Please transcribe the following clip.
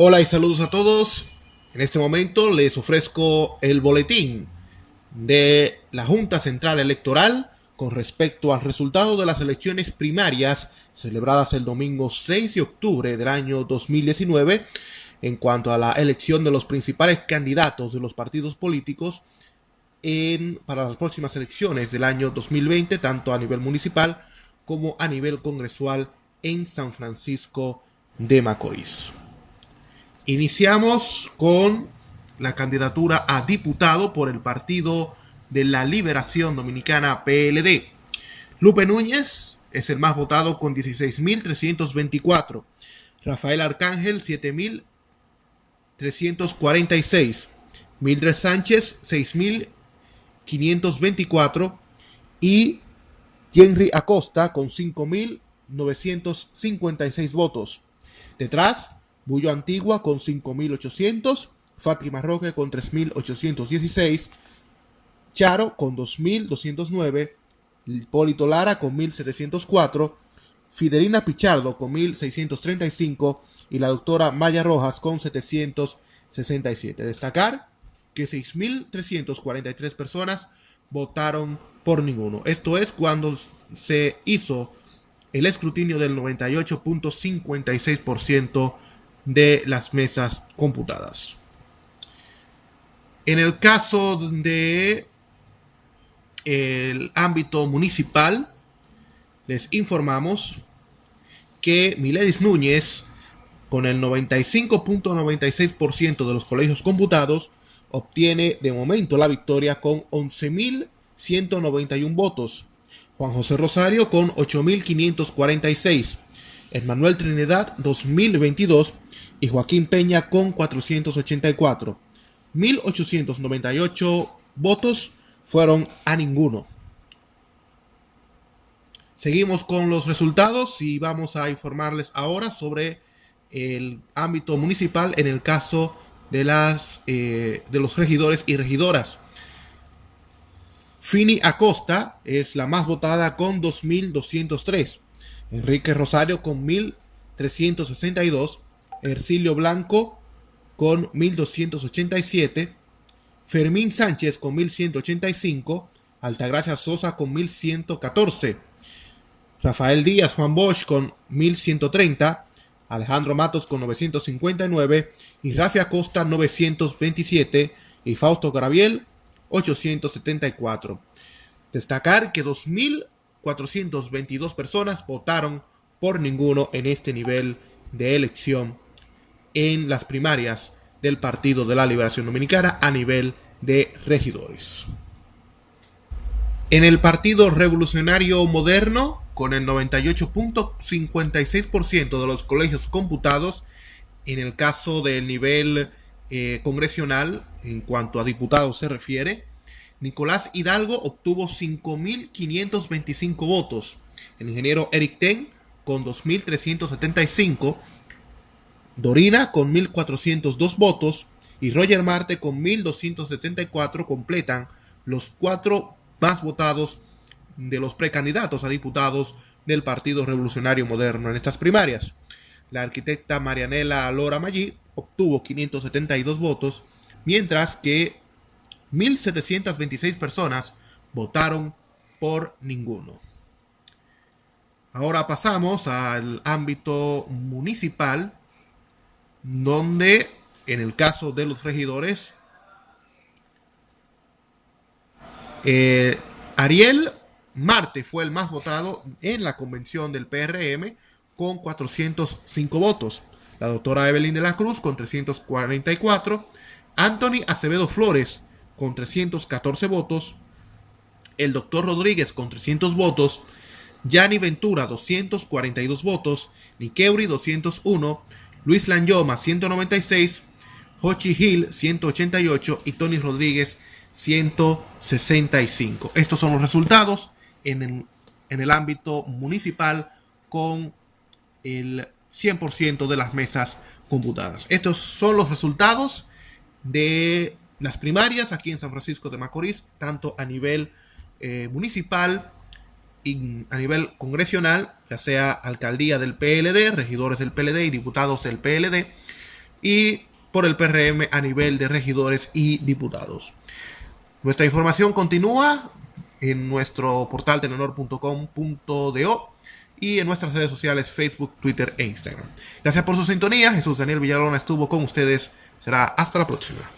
Hola y saludos a todos. En este momento les ofrezco el boletín de la Junta Central Electoral con respecto al resultado de las elecciones primarias celebradas el domingo 6 de octubre del año 2019 en cuanto a la elección de los principales candidatos de los partidos políticos en, para las próximas elecciones del año 2020, tanto a nivel municipal como a nivel congresual en San Francisco de Macorís. Iniciamos con la candidatura a diputado por el Partido de la Liberación Dominicana PLD. Lupe Núñez es el más votado con 16.324. Rafael Arcángel 7.346. Mildred Sánchez 6.524. Y Henry Acosta con 5.956 votos. Detrás, Bullo Antigua con 5.800, Fátima Roque con 3.816, Charo con 2.209, Hipólito Lara con 1.704, Fidelina Pichardo con 1.635 y la doctora Maya Rojas con 767. Destacar que 6.343 personas votaron por ninguno. Esto es cuando se hizo el escrutinio del 98.56% de las mesas computadas. En el caso de el ámbito municipal, les informamos que Miledis Núñez, con el 95.96% de los colegios computados, obtiene de momento la victoria con 11.191 votos. Juan José Rosario con 8.546. Manuel Trinidad 2022 y Joaquín Peña con 484. 1898 votos fueron a ninguno. Seguimos con los resultados y vamos a informarles ahora sobre el ámbito municipal en el caso de, las, eh, de los regidores y regidoras. Fini Acosta es la más votada con 2.203. Enrique Rosario con 1362, Ercilio Blanco con 1287, Fermín Sánchez con 1185, Altagracia Sosa con 1114, Rafael Díaz Juan Bosch con 1130, Alejandro Matos con 959 y Rafi Acosta 927 y Fausto Graviel 874. Destacar que 2000 422 personas votaron por ninguno en este nivel de elección en las primarias del Partido de la Liberación Dominicana a nivel de regidores. En el Partido Revolucionario Moderno, con el 98.56% de los colegios computados, en el caso del nivel eh, congresional, en cuanto a diputados se refiere, Nicolás Hidalgo obtuvo 5.525 votos. El ingeniero Eric Ten con 2.375. Dorina con 1.402 votos. Y Roger Marte con 1.274 completan los cuatro más votados de los precandidatos a diputados del Partido Revolucionario Moderno en estas primarias. La arquitecta Marianela Lora Maggi obtuvo 572 votos, mientras que 1.726 personas votaron por ninguno. Ahora pasamos al ámbito municipal, donde en el caso de los regidores, eh, Ariel Marte fue el más votado en la convención del PRM con 405 votos. La doctora Evelyn de la Cruz con 344. Anthony Acevedo Flores con 314 votos, el doctor Rodríguez con 300 votos, Yanni Ventura 242 votos, Nikeuri 201, Luis Lanyoma 196, Hochi Hill 188 y Tony Rodríguez 165. Estos son los resultados en el, en el ámbito municipal con el 100% de las mesas computadas. Estos son los resultados de las primarias aquí en San Francisco de Macorís, tanto a nivel eh, municipal y a nivel congresional, ya sea alcaldía del PLD, regidores del PLD y diputados del PLD, y por el PRM a nivel de regidores y diputados. Nuestra información continúa en nuestro portal telenor.com.do y en nuestras redes sociales Facebook, Twitter e Instagram. Gracias por su sintonía. Jesús Daniel Villalona estuvo con ustedes. Será hasta la próxima.